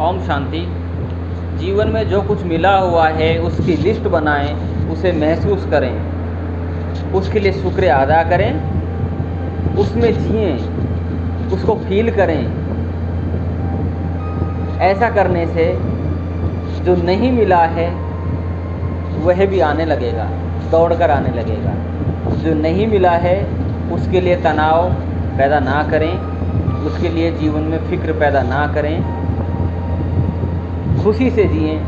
ओम शांति। जीवन में जो कुछ मिला हुआ है, उसकी लिस्ट बनाएँ, उसे महसूस करें। उसके लिए शुक्र अदा करें। उसमें जिए, उसको फील करें। ऐसा करने से जो नहीं मिला है, वह भी आने लगेगा दौड़ कर आने लगेगा। जो नहीं मिला है, उसके लिए तनाव पैदा ना करें। उसके लिए जीवन में फ़िक्र पैदा ना करें। खुशी से जिए,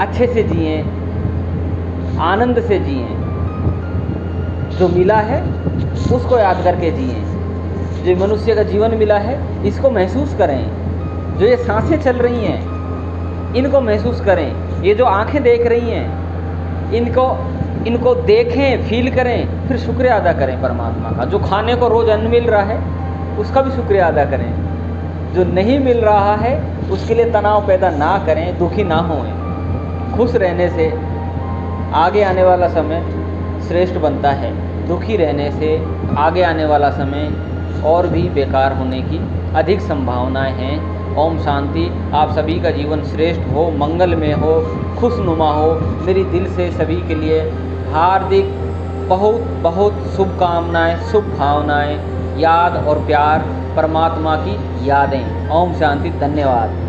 अच्छे से जिए, आनंद से जिए। जो मिला है, उसको याद करके जिए। जो मनुष्य का जीवन मिला है, इसको महसूस करें। जो ये साँसें चल रही हैं, इनको महसूस करें। ये जो आँखें देख रही हैं, इनको इनको देखें फील करें, फिर शुक्रिया अदा करें परमात्मा का। जो खाने को रोज़ अन्न मिल रहा है, उसका भी शुक्रिया अदा करें। जो नहीं मिल रहा है, उसके लिए तनाव पैदा ना करें, दुखी ना होएँ खुश रहने से आगे आने वाला समय श्रेष्ठ बनता है। दुखी रहने से आगे आने वाला समय और भी बेकार होने की अधिक संभावनाएँ हैं। ओम शांति। आप सभी का जीवन श्रेष्ठ हो मंगल में हो, खुशनुमा हो। मेरी दिल से सभी के लिए हार्दिक बहुत बहुत शुभकामनाएँ। शुभ भावनाएँ याद और प्यार परमात्मा की यादें। ओम शांति धन्यवाद।